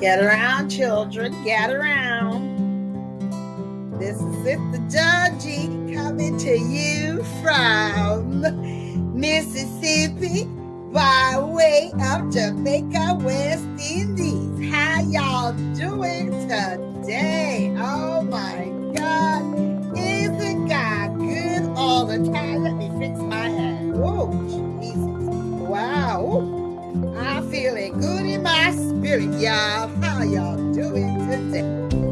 Get around, children. Get around. This is it, the Georgie coming to you from Mississippi by way of Jamaica, West Indies. How y'all doing today? Oh my God. Isn't God good all the time? Spirit, y'all. How y'all doing today?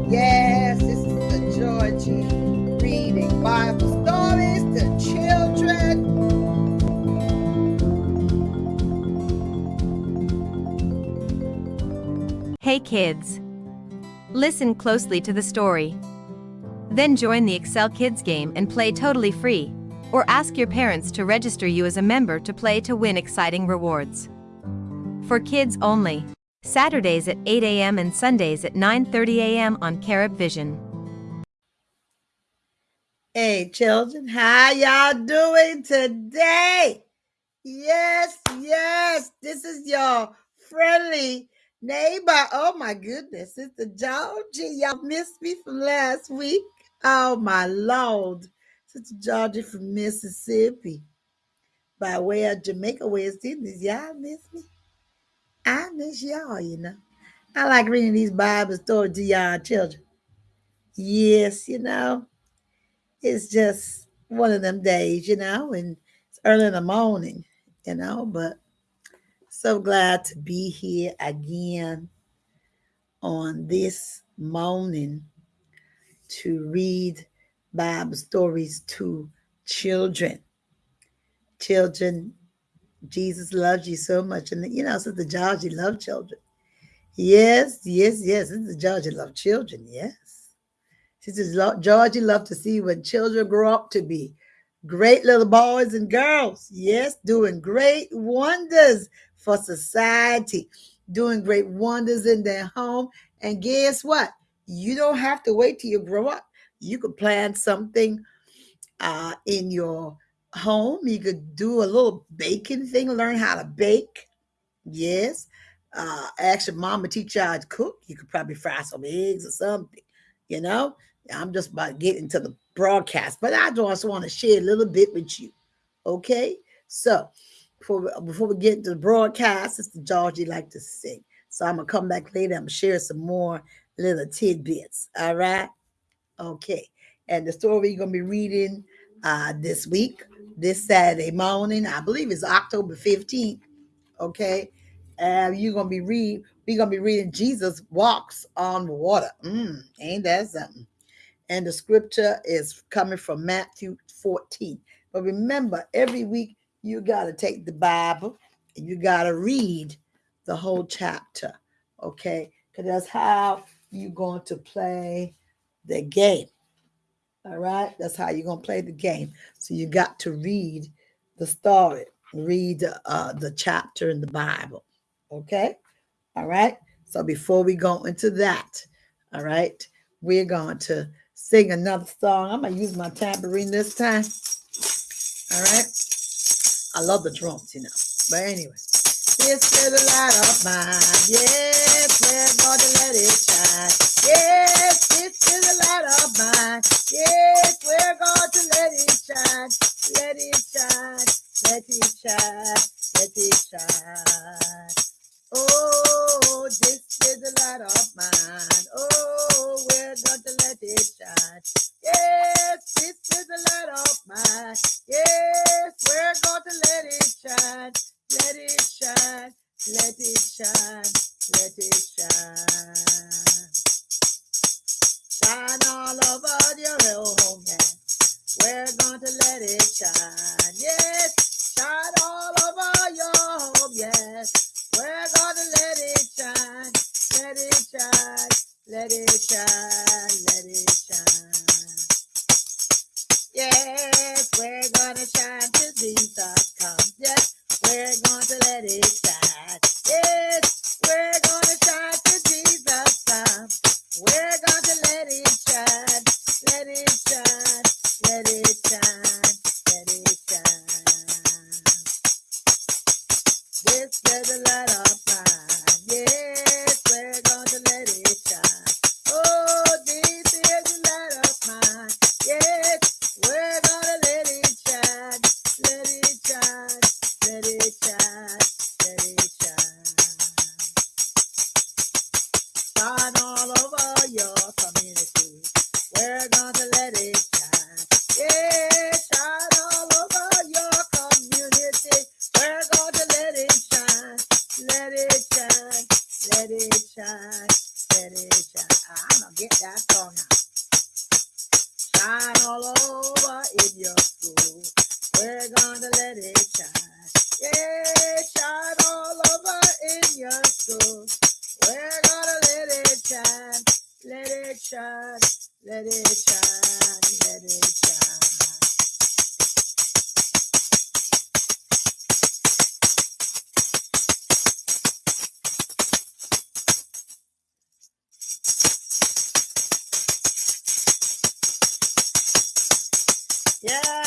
Yes, this is the Georgie reading Bible stories to children. Hey kids! Listen closely to the story. Then join the Excel Kids game and play totally free, or ask your parents to register you as a member to play to win exciting rewards. For kids only. Saturdays at 8 a.m. and Sundays at 9:30 a.m. on Carib Vision. Hey, children, how y'all doing today? Yes, yes, this is your friendly neighbor. Oh my goodness, it's the Georgie. Y'all missed me from last week. Oh my lord, Sister Georgie from Mississippi, by way of Jamaica, West Indies. Y'all miss me. I miss y'all. You know, I like reading these Bible stories to y'all children. Yes, you know, it's just one of them days, you know, and it's early in the morning, you know, but so glad to be here again on this morning to read Bible stories to children. Children, Jesus loves you so much. And you know, Sister Georgie love children. Yes, yes, yes. Sister Georgie love children. Yes. Sister Georgie love to see when children grow up to be great little boys and girls. Yes, doing great wonders for society, doing great wonders in their home. And guess what? You don't have to wait till you grow up. You could plan something uh, in your home. You could do a little baking thing, learn how to bake. Yes. Uh, ask your mama teach you how to cook. You could probably fry some eggs or something. You know, I'm just about getting to the broadcast, but I just want to share a little bit with you. Okay. So before before we get into the broadcast, Sister Georgie like to sing. So I'm gonna come back later. I'm gonna share some more little tidbits. All right. Okay. And the story we're gonna be reading uh, this week, this Saturday morning, I believe it's October 15th. Okay. And you're gonna be read, we're gonna be reading Jesus walks on water. Mm, ain't that something? And the scripture is coming from Matthew 14. But remember, every week you got to take the Bible and you got to read the whole chapter. Okay. Because that's how you're going to play the game. All right. That's how you're going to play the game. So you got to read the story, read uh, the chapter in the Bible. Okay. All right. So before we go into that, all right, we're going to sing another song. I'm to use my tambourine this time. All right. I love the drums, you know. But anyway. This little light of mine. Yes, we're let it shine. Yes, this is a light of mine. Yes, we're going to let it shine. Let it shine. Let it shine. Let it shine. Oh, this is the light of mine. Oh, we're going to let it shine. Yes, this is the light of mine. Yes, we're going to let it shine. Let it shine. Let it shine. Let it shine. Shine all over your home, yeah. We're going to let it shine. Yes, shine Yeah,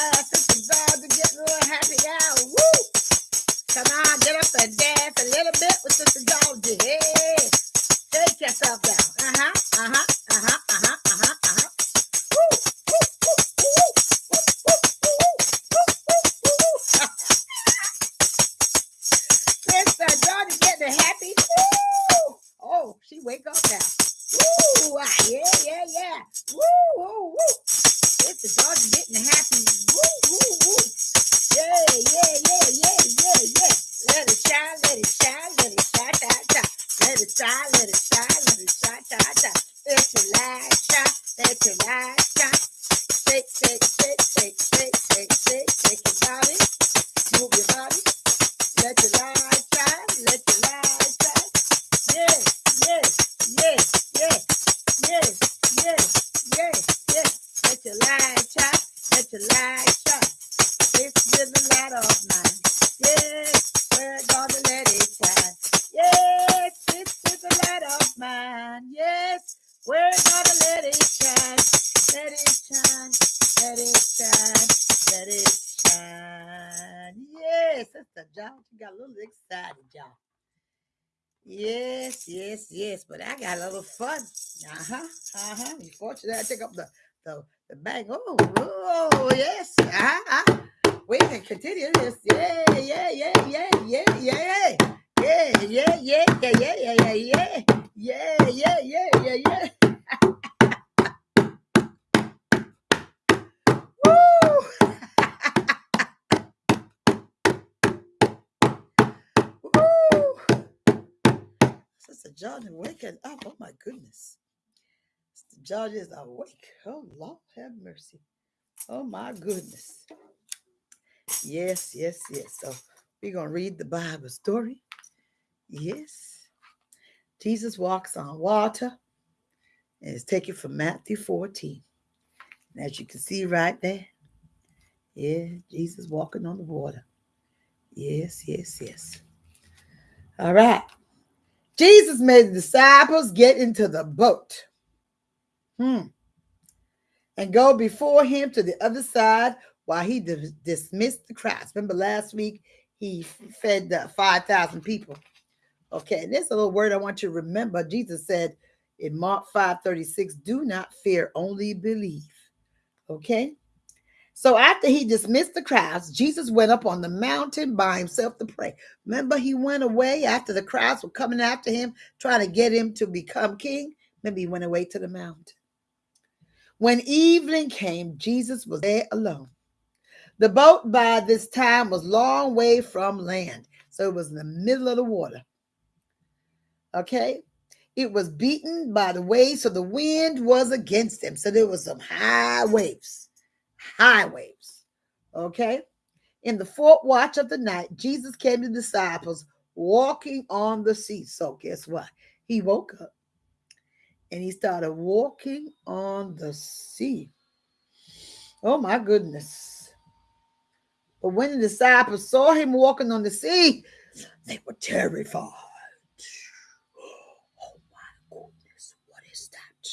Yes, Sister John, you got a little excited, y'all. Yes, yes, yes. But I got a little fun. Uh-huh. Uh-huh. You fortunate I take up the the, the bag. Oh, oh, yes. Uh-huh. We can continue this. Yeah, yeah, yeah, yeah, yeah, yeah. Yeah, yeah, yeah, yeah, yeah, yeah, yeah, yeah, yeah, yeah, yeah, yeah, Sister Jordan waking up. Oh my goodness. Sister Jordan is awake. Oh Lord, have mercy. Oh my goodness. Yes, yes, yes. So we're gonna read the Bible story. Yes. Jesus walks on water. And it's taken from Matthew 14. And as you can see right there, yeah, Jesus walking on the water. Yes, yes, yes. All right. Jesus made the disciples get into the boat. Hmm. And go before him to the other side while he dis- dismissed the crowds. Remember last week he fed the 5,000 people. Okay, and there's a little word I want you to remember. Jesus said in Mark 5 36, do not fear, only believe. Okay. So after he dismissed the crowds, Jesus went up on the mountain by himself to pray. Remember, he went away after the crowds were coming after him, trying to get him to become king. Maybe he went away to the mountain. When evening came, Jesus was there alone. The boat by this time was long way from land, so it was in the middle of the water. Okay. It was beaten by the waves, so the wind was against him. So there was some high waves, high waves. Okay. In the fourth watch of the night, Jesus came to the disciples walking on the sea. So guess what? He woke up and he started walking on the sea. Oh my goodness. But when the disciples saw him walking on the sea, they were terrified. Oh my goodness, what is that?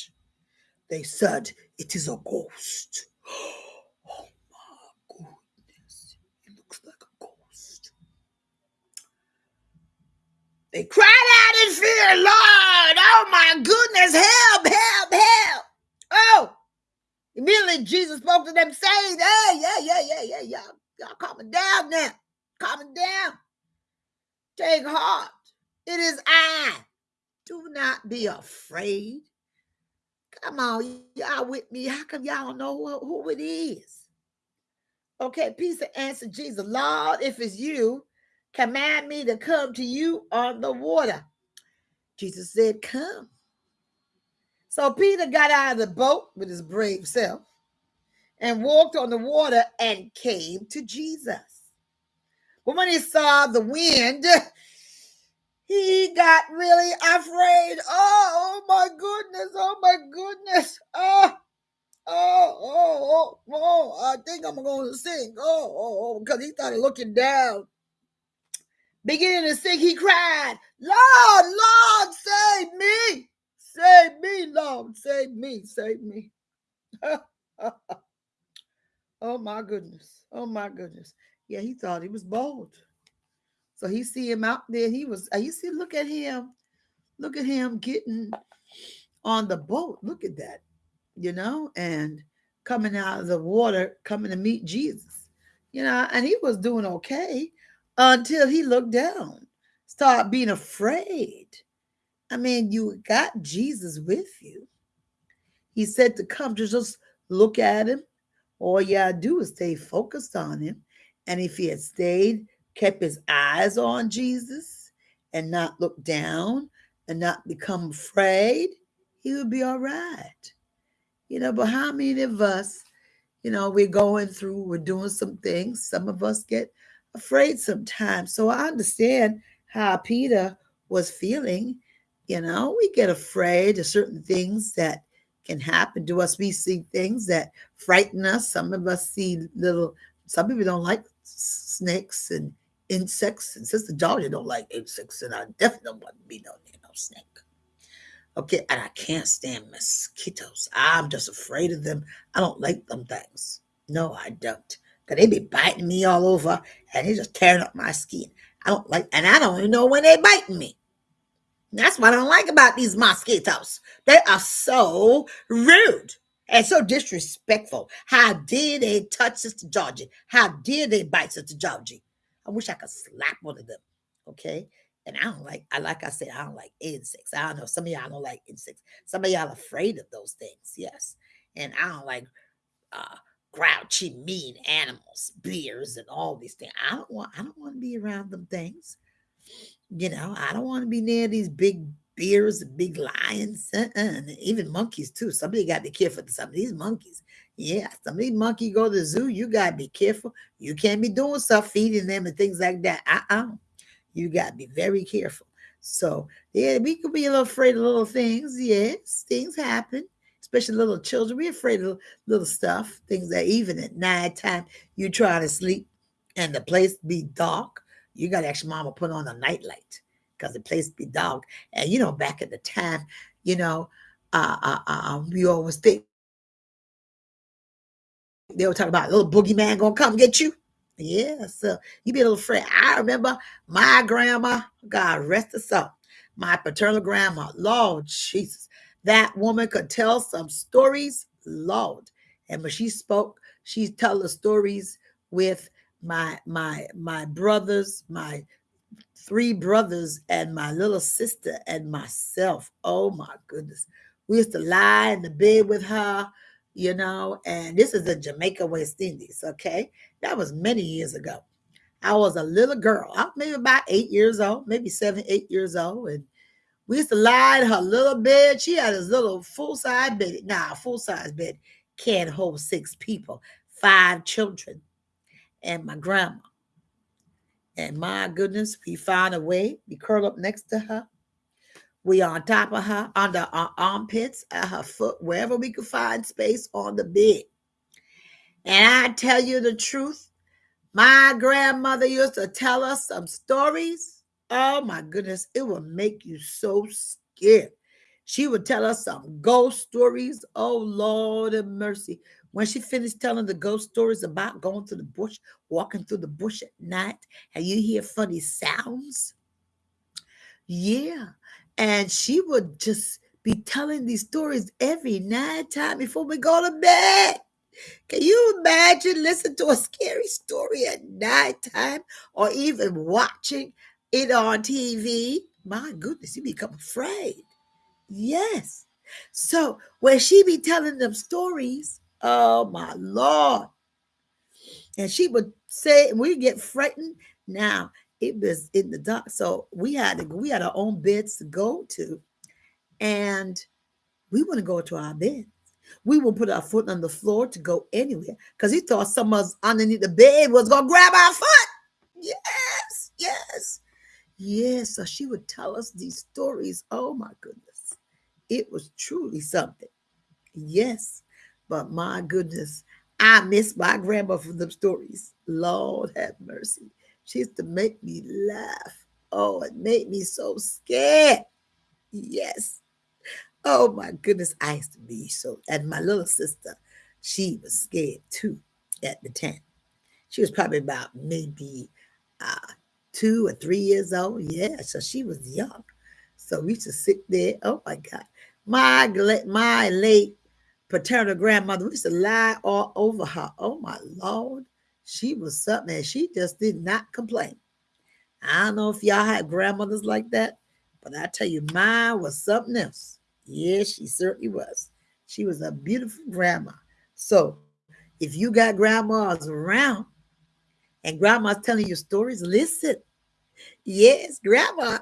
They said, It is a ghost. Oh my goodness, it looks like a ghost. They cried out in fear, Lord, oh my goodness, help, help, help. Oh, immediately Jesus spoke to them, saying, Hey, yeah, yeah, yeah, yeah, yeah. Y'all calming down now. Calming down. Take heart. It is I. Do not be afraid. Come on, y'all with me. How come y'all don't know who, who it is? Okay, Peter answered Jesus, Lord, if it's you, command me to come to you on the water. Jesus said, Come. So Peter got out of the boat with his brave self and walked on the water and came to Jesus. But when he saw the wind, he got really afraid. Oh, oh my goodness. Oh my goodness. Oh, oh, oh, oh, oh. I think I'm going to sink. Oh, oh, oh, because he started looking down. Beginning to sink, he cried, Lord, Lord, save me. Save me, Lord. Save me. Save me. oh my goodness. Oh my goodness. Yeah, he thought he was bold. So he see him out there. He was, uh, you see, look at him. Look at him getting on the boat. Look at that, you know, and coming out of the water, coming to meet Jesus, you know, and he was doing okay until he looked down, start being afraid. I mean, you got Jesus with you. He said to come to just look at him. All you gotta do is stay focused on him. And if he had stayed, kept his eyes on Jesus and not look down and not become afraid, he would be all right. You know, but how many of us, you know, we're going through, we're doing some things. Some of us get afraid sometimes. So I understand how Peter was feeling. You know, we get afraid of certain things that can happen to us. We see things that frighten us. Some of us see little, some people don't like snakes and insects. And Sister Georgie don't like insects, and I definitely don't want to be no, no snake. Okay, and I can't stand mosquitoes. I'm just afraid of them. I don't like them things. No, I don't. Cause they be biting me all over and they just tearing up my skin. I don't like, and I don't even know when they're biting me. That's what I don't like about these mosquitoes. They are so rude and so disrespectful. How dare they touch Sister Georgie? How dare they bite Sister Georgie? I wish I could slap one of them. Okay. And I don't like, I like I said, I don't like insects. I don't know. Some of y'all don't like insects. Some of y'all afraid of those things. Yes. And I don't like uh grouchy, mean animals, bears, and all these things. I don't want, I don't want to be around them things. You know, I don't want to be near these big bears and big lions, uh-uh. and even monkeys too. Somebody got to be careful. Some of these monkeys, yeah, some of these monkeys go to the zoo. You got to be careful. You can't be doing stuff feeding them and things like that. Uh-uh. You got to be very careful. So yeah, we could be a little afraid of little things. Yes, things happen especially little children. We're afraid of little stuff, things that even at night time you try to sleep and the place be dark. You got to ask mama put on a night light because the place be dark. And you know, back at the time, you know, uh, uh, uh, um, we always think they were talking about little boogeyman gonna come get you. Yeah, so you be a little afraid. I remember my grandma, God rest her soul, my paternal grandma, Lord Jesus, that woman could tell some stories, Lord. And when she spoke, she tell the stories with my my my brothers, my three brothers, and my little sister and myself. Oh my goodness. We used to lie in the bed with her, you know, and this is the Jamaica, West Indies, okay? That was many years ago. I was a little girl, maybe about eight years old, maybe seven, eight years old, and we used to lie in her little bed. She had this little full size bed. Nah, full size bed can't hold six people, five children, and my grandma. And my goodness, we found a way. We curl up next to her. We on top of her, under our armpits, at her foot, wherever we could find space on the bed. And I tell you the truth, my grandmother used to tell us some stories Oh my goodness, it will make you so scared. She would tell us some ghost stories. Oh Lord of mercy. When she finished telling the ghost stories about going to the bush, walking through the bush at night, and you hear funny sounds. Yeah. And she would just be telling these stories every night time before we go to bed. Can you imagine listening to a scary story at night time, or even watching it on TV. My goodness, you become afraid. Yes. So when she be telling them stories, oh my Lord. And she would say, we get frightened. Now it was in the dark. So we had to we had our own beds to go to. And we wouldn't go to our bed. We would put our foot on the floor to go anywhere because he thought someone's underneath the bed was gonna grab our foot. Yes, yes, yes. So she would tell us these stories. Oh my goodness. It was truly something. Yes, but my goodness, I miss my grandma for them stories. Lord have mercy. She used to make me laugh. Oh, it made me so scared. Yes. Oh my goodness, I used to be so. And my little sister, she was scared too at the time. She was probably about maybe uh, two or three years old. Yeah, so she was young. So we used to sit there. Oh my God. My, my late paternal grandmother, we used to lie all over her. Oh my Lord. She was something and she just did not complain. I don't know if y'all had grandmothers like that, but I tell you, mine was something else. Yes, she certainly was. She was a beautiful grandma. So if you got grandmas around and grandma's telling you stories, listen. Yes, grandma,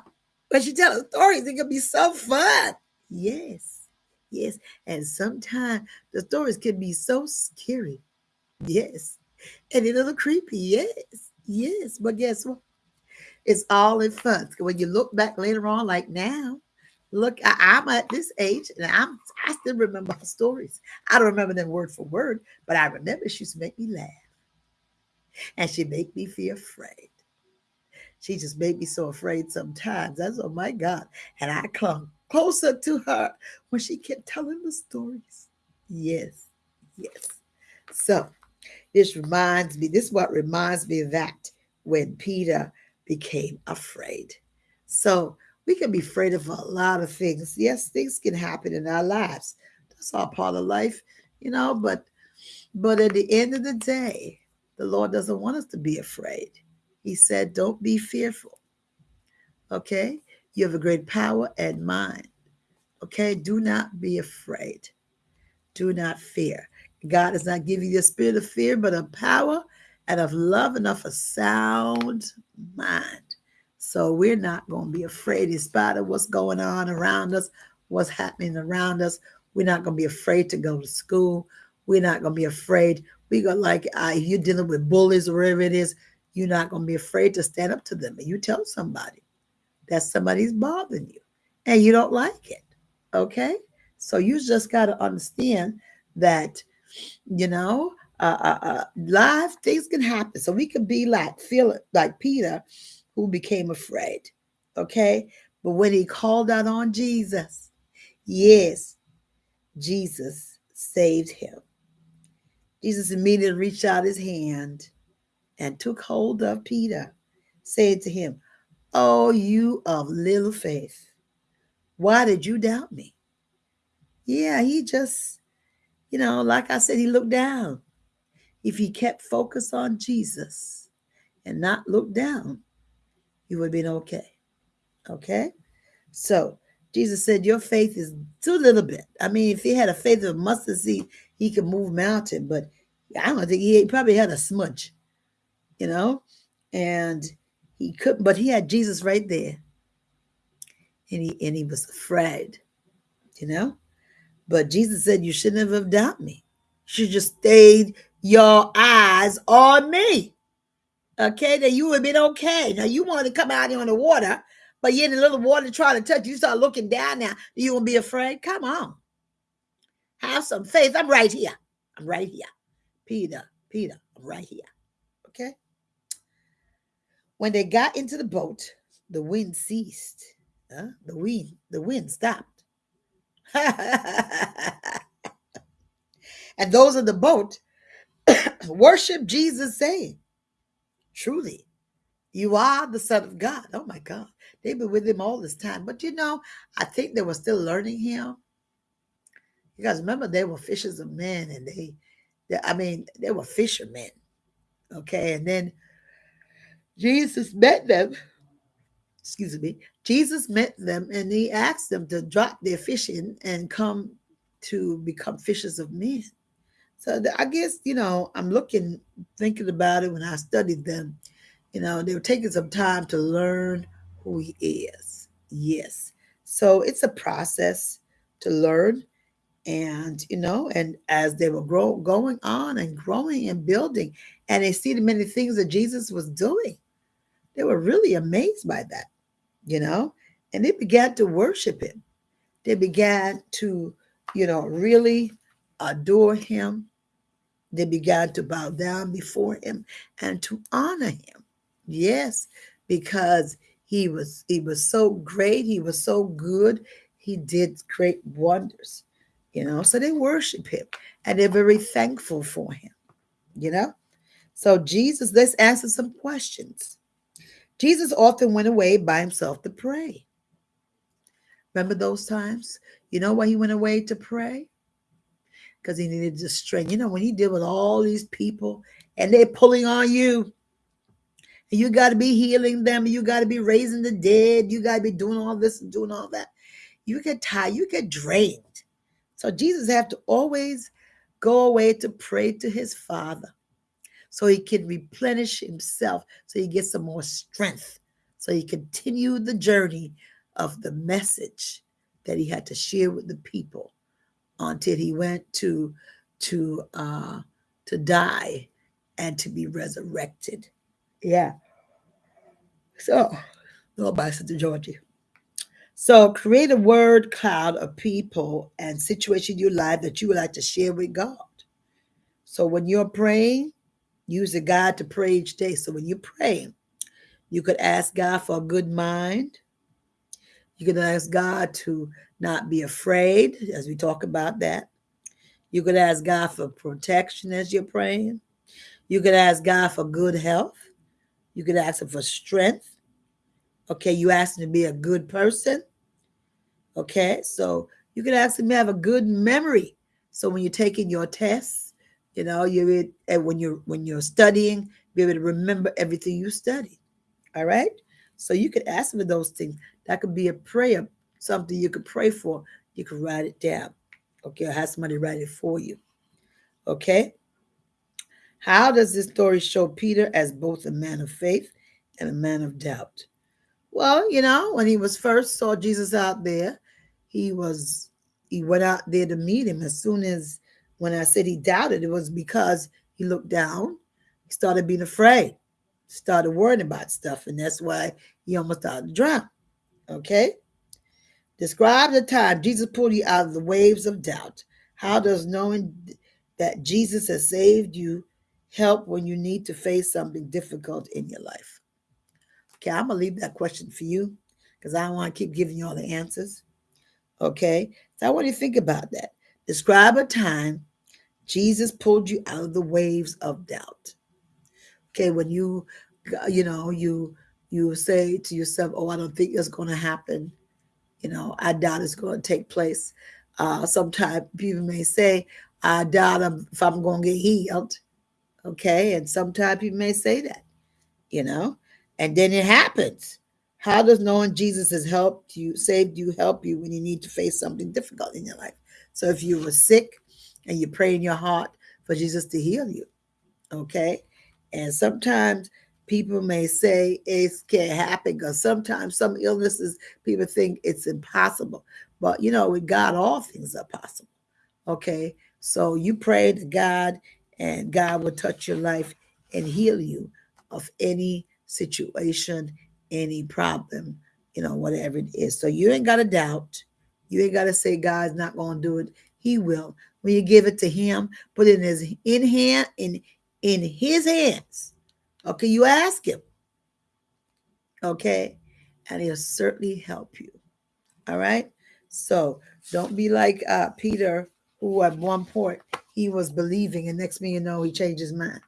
but she tells stories, it can be so fun. Yes, yes. And sometimes the stories can be so scary. Yes. And a little creepy. Yes, yes. But guess what? It's all in fun. When you look back later on, like now, look, I, am at this age and I'm I still remember stories. I don't remember them word for word, but I remember she used to make me laugh. And she make me feel afraid. She just made me so afraid sometimes. That's oh my God. And I clung closer to her when she kept telling the stories. Yes, yes. So this reminds me, this is what reminds me of that when Peter became afraid. So we can be afraid of a lot of things. Yes, things can happen in our lives. That's all part of life, you know, but but at the end of the day, the Lord doesn't want us to be afraid. He said, Don't be fearful. Okay? You have a great power and mind. Okay? Do not be afraid. Do not fear. God does not give you the spirit of fear, but of power and of love and of a sound mind. So we're not going to be afraid in spite of what's going on around us, what's happening around us. We're not going to be afraid to go to school. We're not going to be afraid. We go like uh, if you're dealing with bullies or whatever it is, you're not going to be afraid to stand up to them and you tell somebody that somebody's bothering you and you don't like it. Okay, so you just got to understand that you know uh, uh, uh, live things can happen. So we could be like feel like Peter who became afraid. Okay. But when he called out on Jesus, yes, Jesus saved him. Jesus immediately reached out his hand and took hold of Peter, saying to him, Oh, you of little faith, why did you doubt me? Yeah, he just, you know, like I said, he looked down. If he kept focus on Jesus and not looked down, he would have been okay. Okay? So Jesus said, Your faith is too little bit. I mean, if he had a faith of mustard seed, he could move mountain, but I don't think he, probably had a smudge, you know, and he couldn't, but he had Jesus right there. And he and he was afraid, you know. But Jesus said, You shouldn't have doubted me. You should just stayed your eyes on me okay, then you would have been okay. Now you want to come out here on the water, but you're in a little water trying to touch. You start looking down now. You won't be afraid. Come on. Have some faith. I'm right here. I'm right here. Peter, Peter, I'm right here. Okay. When they got into the boat, the wind ceased. Huh? The wind, the wind stopped. and those in the boat worship Jesus, saying, Truly, you are the Son of God. Oh my God. They've been with him all this time. But you know, I think they were still learning him. You guys remember they were fishers of men and they, they I mean, they were fishermen. Okay. And then Jesus met them excuse me, Jesus met them and he asked them to drop their fishing and come to become fishers of men. So I guess, you know, I'm looking, thinking about it when I studied them. You know, they were taking some time to learn who he is. Yes. So it's a process to learn. And, you know, and as they were grow, going on and growing and building, and they see the many things that Jesus was doing, they were really amazed by that, you know, and they began to worship him. They began to, you know, really adore him. They began to bow down before him and to honor him. Yes, because he was he was so great, he was so good, he did great wonders. You know, so they worship him and they're very thankful for him. You know? So Jesus, let's answer some questions. Jesus often went away by himself to pray. Remember those times? You know why he went away to pray? Because he needed the strength. You know, when he deal with all these people and they're pulling on you, and you got to be healing them, you got to be raising the dead, you got to be doing all this and doing all that. You get tired, you get drained. So Jesus have to always go away to pray to his Father so he can replenish himself, so he gets some more strength, so he continued the journey of the message that he had to share with the people until he went to to uh to die and to be resurrected. Yeah. So, go by Sister Georgie. So, create a word cloud of people and situation in your life that you would like to share with God. So, when you're praying, Use a God to pray each day. So when you pray, you could ask God for a good mind. You could ask God to not be afraid, as we talk about that. You could ask God for protection as you're praying. You could ask God for good health. You could ask Him for strength. Okay, you ask Him to be a good person. Okay, so you Him to have a good memory. So when you're taking your tests, you know, you're and when you're when you're studying, be able to remember everything you studied. All right. So you could ask for those things. That could be a prayer, something you could pray for. You could write it down. Okay, or have somebody write it for you. Okay. How does this story show Peter as both a man of faith and a man of doubt? Well, you know, when he was first saw Jesus out there, he was he went out there to meet him as soon as when I said he doubted, it was because he looked down, he started being afraid, started worrying about stuff, and that's why he almost started to drown. Okay? Describe the time Jesus pulled you out of the waves of doubt. How does knowing that Jesus has saved you help when you need to face something difficult in your life? Okay, I'm gonna leave that question for you because I don't want to keep giving you all the answers. Okay, so I want you to think about that. Describe a time Jesus pulled you out of the waves of doubt. Okay, when you, you know, you you say to yourself, "Oh, I don't think it's going to happen." You know, I doubt it's going to take place. Uh, sometimes people may say, "I doubt if I'm going to get healed." Okay, and sometimes people may say that. You know, and then it happens. How does knowing Jesus has helped you, saved you, help you when you need to face something difficult in your life? So if you were sick and you pray in your heart for Jesus to heal you. Okay. And sometimes people may say it can't happen because sometimes some illnesses people think it's impossible. But you know, with God, all things are possible. Okay. So you pray to God, and God will touch your life and heal you of any situation, any problem, you know, whatever it is. So you ain't got to doubt. You ain't got to say God's not going to do it. He will. When you give it to him, put it in his in hand in in his hands. Okay, you ask him. Okay, and he'll certainly help you. All right. So don't be like uh, Peter, who at one point he was believing, and next thing you know, he changed his mind.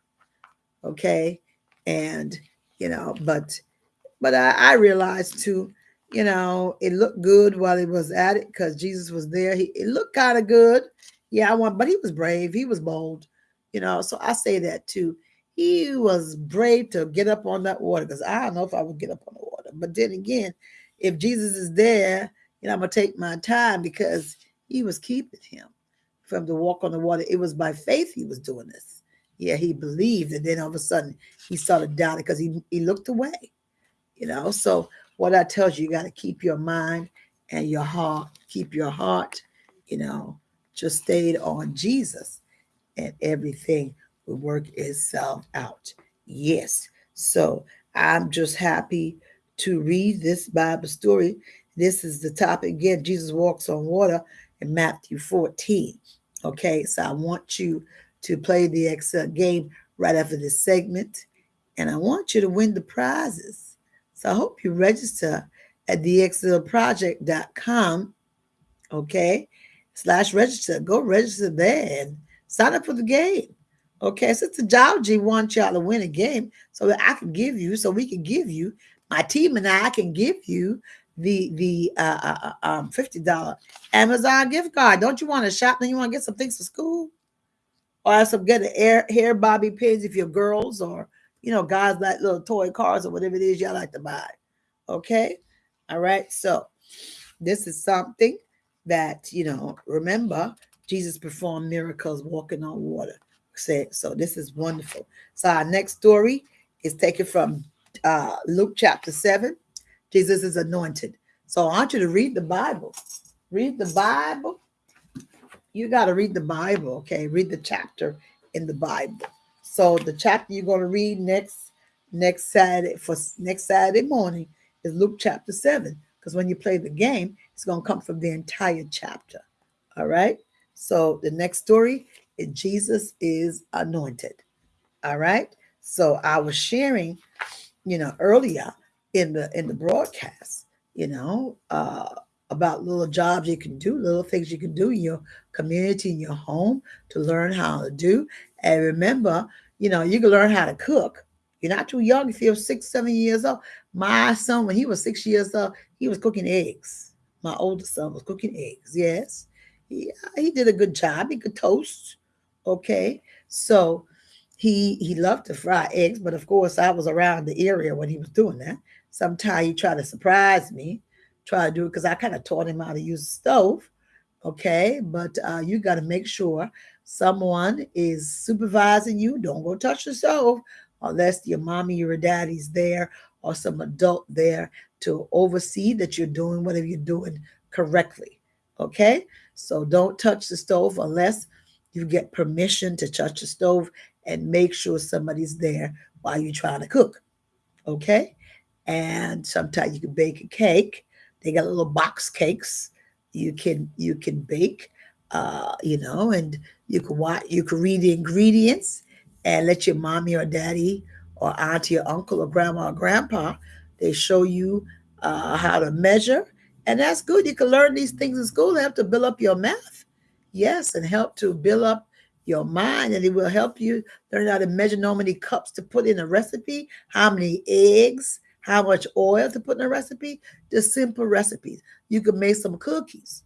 Okay, and you know, but but I, I realized too you know, it looked good while he was at it because Jesus was there. He it looked kind of good. Yeah, I want, but he was brave. He was bold, you know. So I say that too. He was brave to get up on that water because I don't know if I would get up on the water, But then again, if Jesus is there, you know, I'm gonna take my time because he was keeping him from the walk on the water. It was by faith he was doing this. Yeah, he believed, and then all of a sudden he started doubting because he, he looked away. You know, so what i tells you, you got to keep your mind and your heart, keep your heart, you know, just stayed on Jesus, and everything will work itself out. Yes. So I'm just happy to read this Bible story. This is the topic again. Jesus walks on water in Matthew 14. Okay, so I want you to play the Excel game right after this segment, and I want you to win the prizes. So I hope you register at thexcelproject.com. Okay, slash register. Go register there and sign up for the game. Okay, Sister Georgie wants y'all to win a game so that I can give you, so we can give you, my team and I can give you the the uh, uh, uh um fifty dollar Amazon gift card. Don't you want to shop? Then you want to get some things for school, or some get hair hair bobby pins if you're girls, or you know guys like little toy cars or whatever it is y'all like to buy. Okay, all right. So this is something that you know. Remember, Jesus performed miracles walking on water. So this is wonderful. So our next story is taken from uh, Luke chapter seven Jesus is anointed. So I want you to read the Bible. Read the Bible. You got to read the Bible, okay? Read the chapter in the Bible. So the chapter you're going to read next next Saturday for next Saturday morning is Luke chapter 7 because when you play the game, it's going to come from the entire chapter. All right? So the next story is Jesus is anointed. All right? So I was sharing, you know, earlier in the in the broadcast, you know, uh, about little jobs you can do, little things you can do in your community, in your home to learn how to do. And remember, you know, you can learn how to cook. You're not too young if you're six, seven years old. My son, when he was six years old, he was cooking eggs. My oldest son was cooking eggs. Yes. He, he did a good job. He could toast. Okay. So he he loved to fry eggs, but of course I was around the area when he was doing that. Sometimes he tried to surprise me, try to do it because I kind of taught him how to use the stove. Okay, but uh, you got to make sure someone is supervising you. Don't go touch the stove unless your mommy or your daddy's there or some adult there to oversee that you're doing whatever you're doing correctly. Okay, so don't touch the stove unless you get permission to touch the stove and make sure somebody's there while you're trying to cook. Okay, and sometimes you can bake a cake. They got little box cakes you can you can bake, uh, you know, and you can watch you can read the ingredients and let your mommy or daddy or auntie or uncle or grandma or grandpa they show you uh, how to measure, and that's good. You can learn these things in school. They have to build up your math, yes, and help to build up your mind and it will help you learn how to measure how many cups to put in a recipe, how many eggs, how much oil to put in a recipe, just simple recipes. You could make some cookies,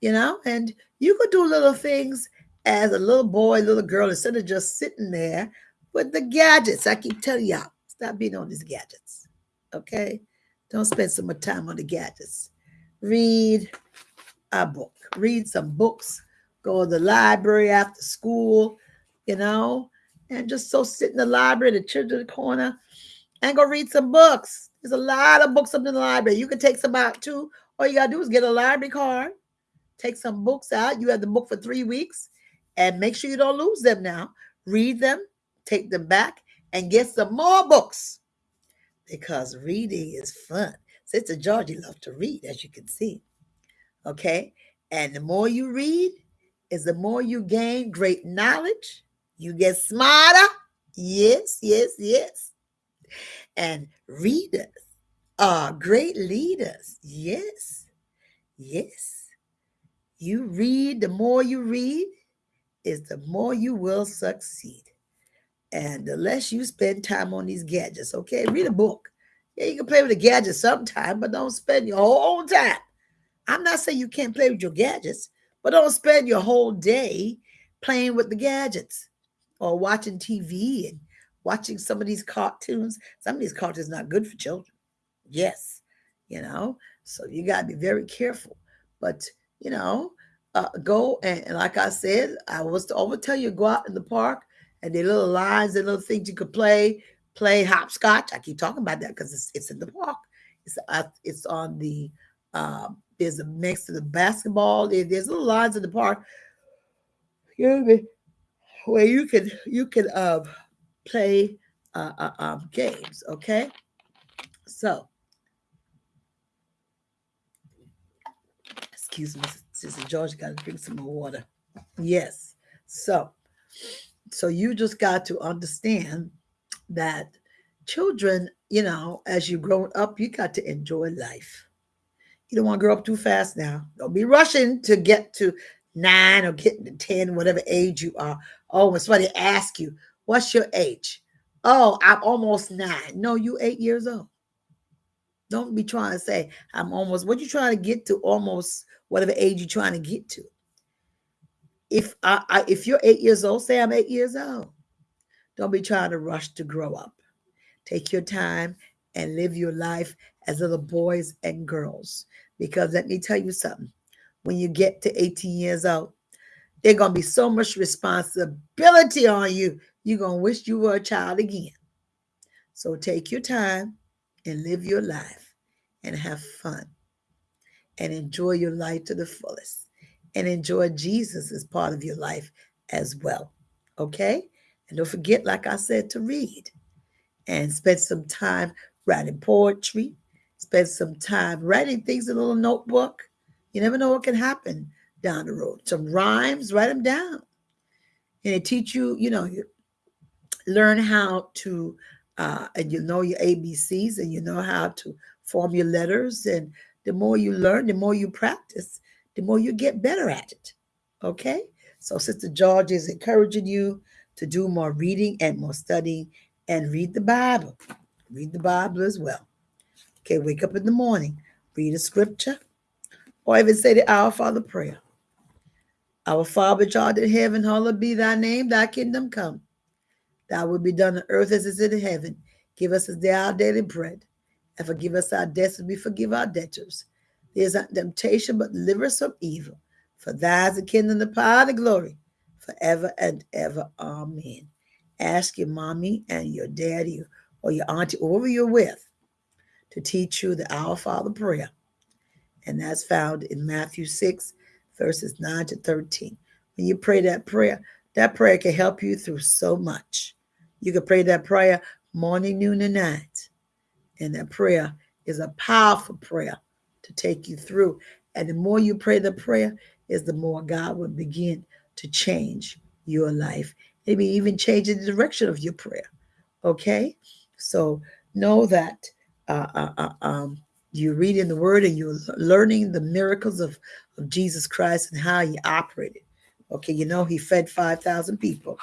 you know, and you could do little things as a little boy, little girl, instead of just sitting there with the gadgets. I keep telling y'all, stop being on these gadgets. Okay? Don't spend so much time on the gadgets. Read a book. Read some books. Go to the library after school, you know, and just so sit in the library, the children corner, and go read some books. There's a lot of books up in the library. You can take some out too. All you gotta do is get a library card, take some books out. You have the book for three weeks, and make sure you don't lose them now. Read them, take them back, and get some more books because reading is fun. Sister Georgie loves to read, as you can see. Okay, and the more you read, is the more you gain great knowledge. You get smarter. Yes, yes, yes and readers are great leaders. Yes, yes. You read, the more you read, is the more you will succeed. And the less you spend time on these gadgets, okay? Read a book. Yeah, you can play with the gadgets sometime, but don't spend your whole time. I'm not saying you can't play with your gadgets, but don't spend your whole day playing with the gadgets or watching TV and watching some of these cartoons. Some of these cartoons not good for children. Yes, you know, so you got to be very careful. But, you know, uh, go and, and, like I said, I was to always tell you go out in the park and the little lines and little things you could play, play hopscotch. I keep talking about that because it's, it's in the park. It's uh, it's on the uh, there's a mix to the basketball. There, there's little lines in the park. Excuse me, where you can you can uh, play uh, uh, um, games. Okay, so excuse me, Sister Georgie, got to drink some more water. Yes, so so you just got to understand that children, you know, as you grow up, you got to enjoy life. You don't want to grow up too fast now. Don't be rushing to get to nine or getting to 10, whatever age you are. Oh, when somebody asks you, what's your age? Oh, I'm almost nine. No, you eight years old. Don't be trying to say, I'm almost, what you trying to get to almost whatever age you're trying to get to. If I, I if you're eight years old, say I'm eight years old. Don't be trying to rush to grow up. Take your time and live your life as little boys and girls. Because let me tell you something when you get to 18 years old, there's going to be so much responsibility on you. You're going to wish you were a child again. So take your time and live your life and have fun and enjoy your life to the fullest and enjoy Jesus as part of your life as well. Okay? And don't forget, like I said, to read and spend some time writing poetry, spend some time writing things in a little notebook. You never know what can happen down the road. Some rhymes, write them down. And it teach you, you know, you learn how to, uh, and you know your ABCs and you know how to form your letters. And the more you learn, the more you practice, the more you get better at it. Okay? So Sister Georgie is encouraging you to do more reading and more studying and read the Bible. Read the Bible as well. Okay, wake up in the morning, read a scripture, or even say the Our Father prayer. Our Father which art in heaven, hallowed be thy name, thy kingdom come. Thy will be done on earth as it is in heaven. Give us this day our daily bread, and forgive us our debts as we forgive our debtors. There is not temptation, but deliver us from evil. For thine is the kingdom, the power, and the glory, forever and ever. Amen. Ask your mommy and your daddy or your auntie, or whoever you're with, to teach you the Our Father prayer. And that's found in Matthew 6, verses 9 to 13. When you pray that prayer, that prayer can help you through so much. You can pray that prayer morning, noon, and night. And that prayer is a powerful prayer to take you through. And the more you pray the prayer, is the more God will begin to change your life. Maybe even change the direction of your prayer. Okay? So know that uh, uh, uh, um, you're reading the word and you're learning the miracles of, of Jesus Christ and how he operated. Okay, you know, he fed 5,000 people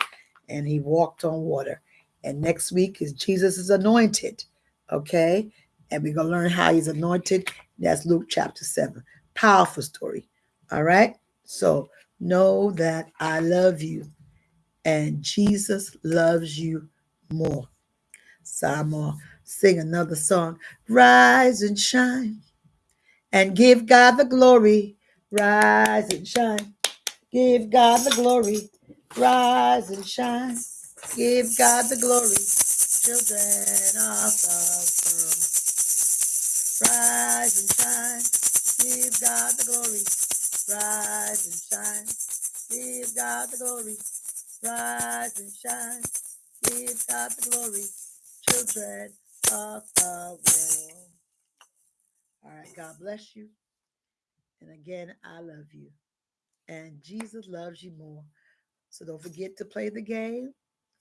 and he walked on water. And next week is Jesus is anointed. Okay, and we're going to learn how he's anointed. That's Luke chapter 7. Powerful story. All right, so know that I love you and Jesus loves you more. Simon, sing another song. Rise and shine and give God the glory. Rise and shine. Give God the glory. Rise and shine. Give God the glory. Children of the world. Rise and shine. Give God the glory. Rise and shine. Give God the glory. Rise and shine. Give God the glory children of the world. All right, God bless you. And again, I love you. And Jesus loves you more. So don't forget to play the game.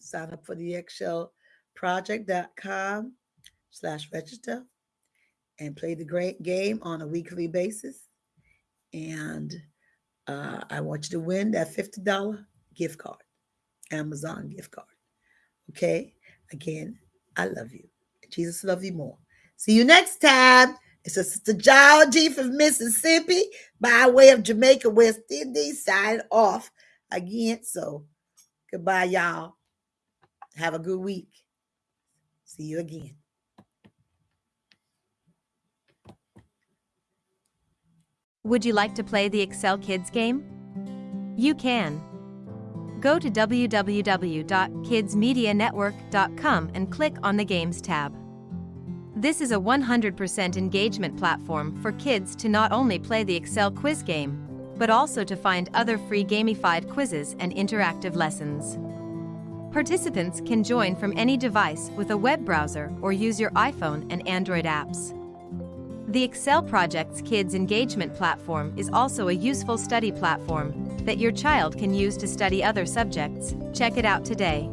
Sign up for the excelproject.com slash register and play the great game on a weekly basis. And uh, I want you to win that $50 gift card, Amazon gift card. Okay. Again, I love you. Jesus love you more. See you next time. It's a Sister Georgie from Mississippi by way of Jamaica, West Indies, signing off again. So goodbye, y'all. Have a good week. See you again. Would you like to play the Excel Kids game? You can. Go to www.kidsmedianetwork.com and click on the Games tab. This is a 100% engagement platform for kids to not only play the Excel quiz game, but also to find other free gamified quizzes and interactive lessons. Participants can join from any device with a web browser or use your iPhone and Android apps. The Excel Project's Kids Engagement Platform is also a useful study platform that your child can use to study other subjects. Check it out today.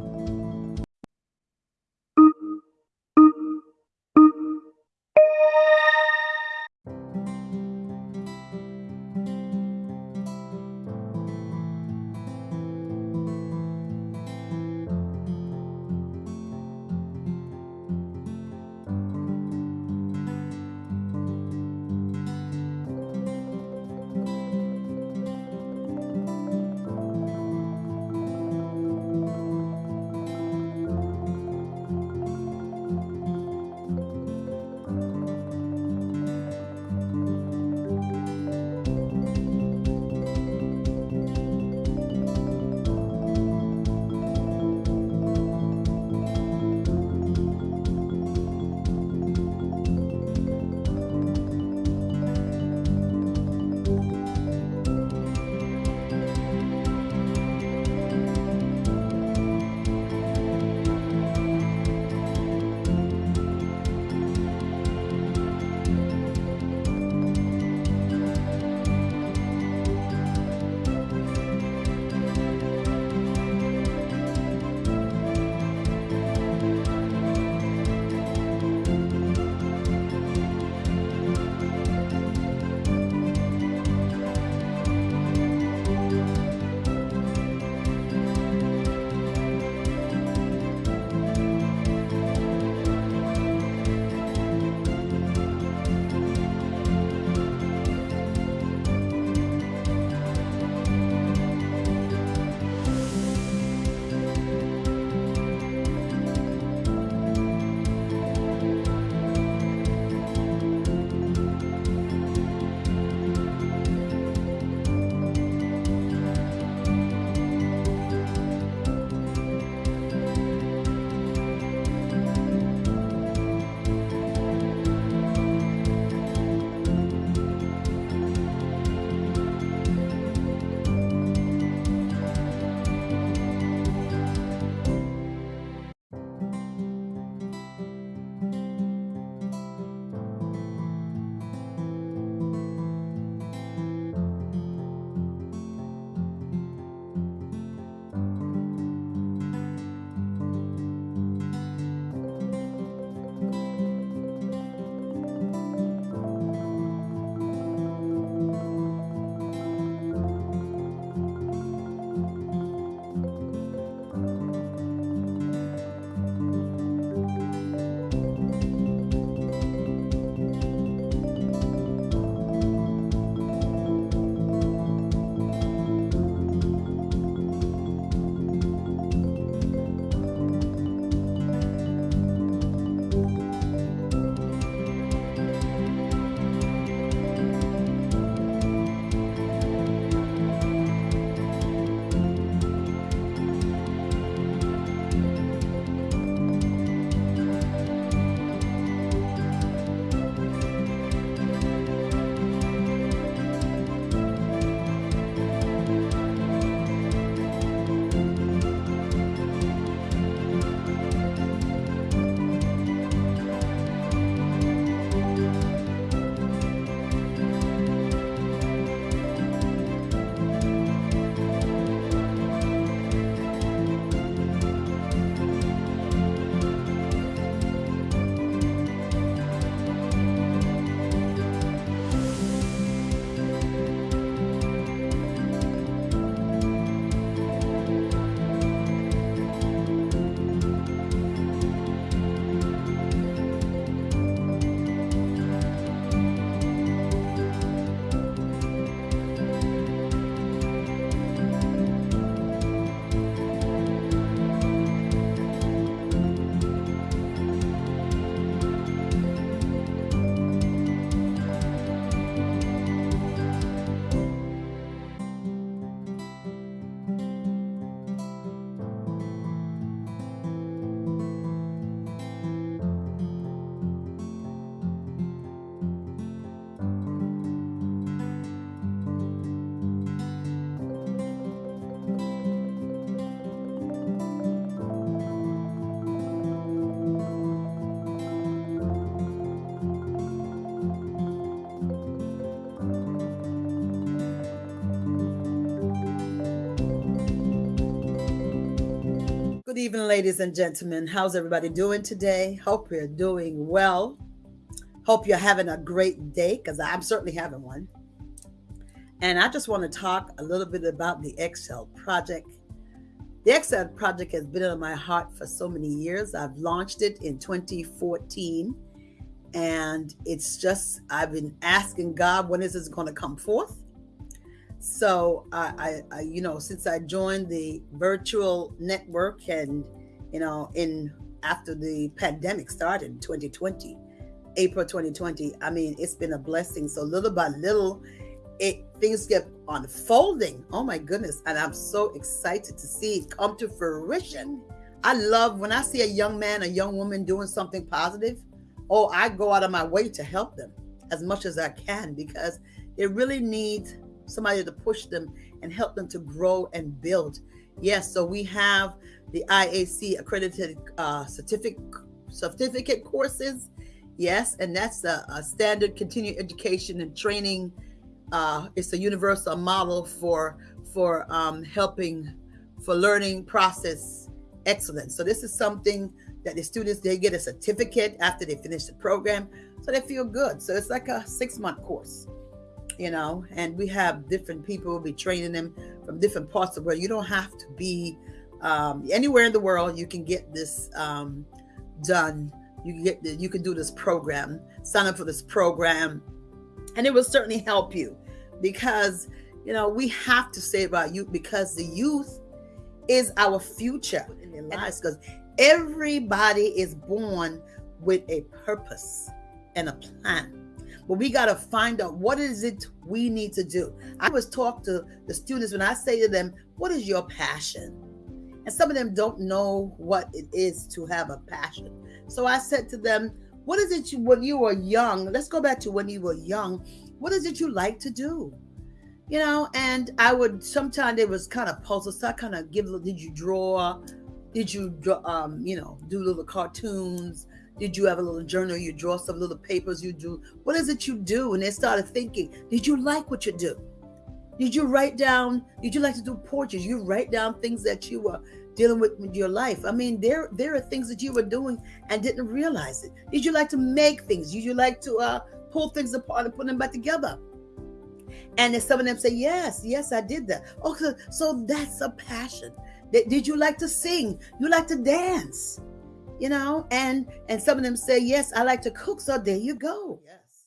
Evening, ladies and gentlemen. How's everybody doing today? Hope you're doing well. Hope you're having a great day because I'm certainly having one. And I just want to talk a little bit about the Excel project. The Excel project has been on my heart for so many years. I've launched it in 2014. And it's just, I've been asking God, when is this going to come forth? So I, I, I, you know, since I joined the virtual network and, you know, in after the pandemic started in 2020, April 2020, I mean, it's been a blessing. So little by little, it things get unfolding. Oh my goodness. And I'm so excited to see it come to fruition. I love when I see a young man, a young woman doing something positive. Oh, I go out of my way to help them as much as I can because it really needs somebody to push them and help them to grow and build. Yes, so we have the IAC accredited uh, certificate certificate courses. Yes, and that's a, a standard continuing education and training. Uh, it's a universal model for for um, helping for learning process excellence. So this is something that the students they get a certificate after they finish the program, so they feel good. So it's like a six month course you know, and we have different people be training them from different parts of the world. You don't have to be um, anywhere in the world. You can get this um, done. You can get the, you can do this program. Sign up for this program, and it will certainly help you because you know we have to say about youth because the youth is our future in their lives because everybody is born with a purpose and a plan but we got to find out what is it we need to do. I was talk to the students when I say to them, "What is your passion?" And some of them don't know what it is to have a passion. So I said to them, "What is it you when you were young? Let's go back to when you were young. What is it you like to do?" You know, and I would sometimes it was kind of puzzle. So I kind of give. Did you draw? Did you? Um, you know, do little cartoons? Did you have a little journal? You draw some little papers. You do. What is it you do? And they started thinking, did you like what you do? Did you write down? Did you like to do portraits? You write down things that you were dealing with in your life. I mean, there there are things that you were doing and didn't realize it. Did you like to make things? Did you like to uh, pull things apart and put them back together? And then some of them say, yes, yes, I did that. Okay, so, so that's a passion. Did you like to sing? You like to dance? You know? And and some of them say yes i like to cook. So there you go. Yes.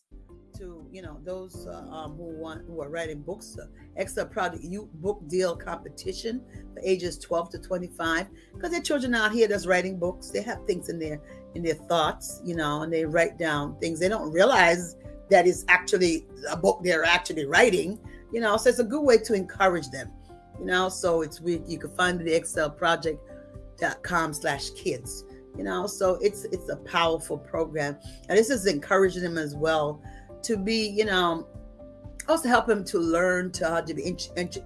To you know those uh, um, who want who are writing books uh, Excel Project you book deal competition for ages 12 to 25 because there are children out here that's writing books. They have things in their in their thoughts you know and they write down things. They don't realize that it's actually a book they're actually writing you know? So it's a good way to encourage them you know? So it's we you can find the excel project.com slash kids you know so it's it's a powerful program. And this is encouraging them as well to be you know also help them to learn to how to be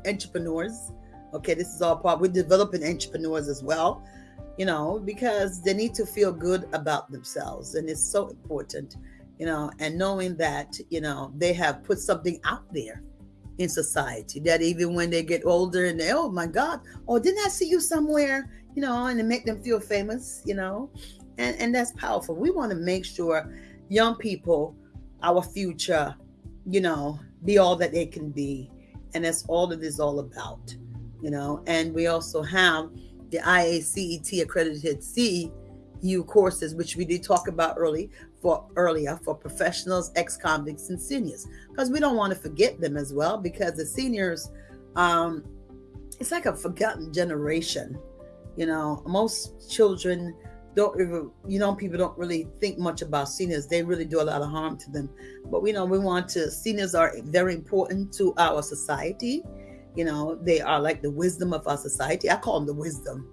entrepreneurs. Okay this is all part we're developing entrepreneurs as well you know because they need to feel good about themselves. And it's so important you know and knowing that you know they have put something out there in society that even when they get older and they oh my god oh didn't i see you somewhere you know, and to make them feel famous, you know, and and that's powerful. We want to make sure young people, our future, you know, be all that they can be, and that's all it is all about, you know. And we also have the IACET accredited CU courses, which we did talk about early for earlier for professionals, ex-convicts, and seniors, because we don't want to forget them as well, because the seniors, um, it's like a forgotten generation you know, most children don't even, you know, people don't really think much about seniors. They really do a lot of harm to them. But we know we want to, seniors are very important to our society. You know, they are like the wisdom of our society. I call them the wisdom,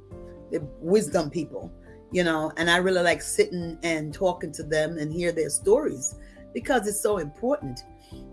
the wisdom people, you know, and I really like sitting and talking to them and hear their stories because it's so important,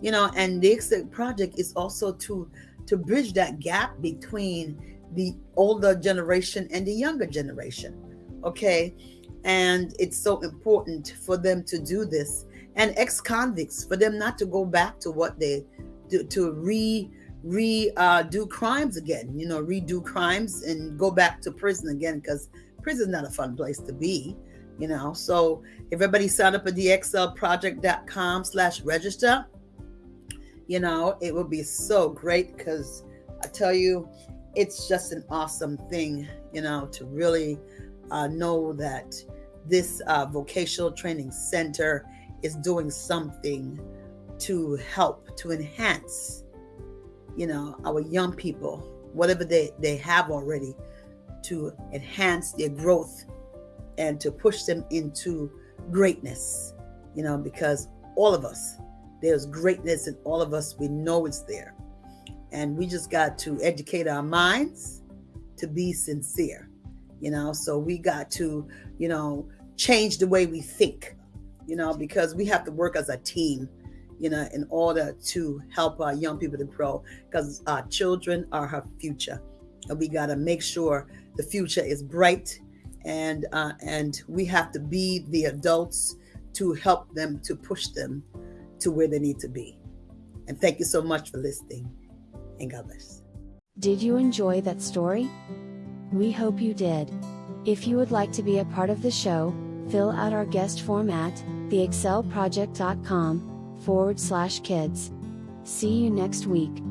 you know, and the Excel Project is also to to bridge that gap between the older generation and the younger generation. Okay. And it's so important for them to do this. And ex convicts, for them not to go back to what they do, to re re uh, do crimes again, you know, redo crimes and go back to prison again because prison is not a fun place to be, you know. So everybody sign up at theexcelproject.com slash register, you know, it would be so great because I tell you, it's just an awesome thing, you know, to really uh, know that this uh, vocational training center is doing something to help, to enhance you know, our young people, whatever they, they have already, to enhance their growth and to push them into greatness, you know, because all of us, there's greatness in all of us. We know it's there. And we just got to educate our minds to be sincere, you know. So we got to, you know, change the way we think, you know, because we have to work as a team you know, in order to help our young people to grow because our children are our future. And we got to make sure the future is bright and uh, and we have to be the adults to help them to push them to where they need to be. And thank you so much for listening and God bless. Did you enjoy that story? We hope you did. If you would like to be a part of the show, fill out our guest form at theexcelproject.com forward slash kids. See you next week.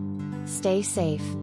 Stay safe.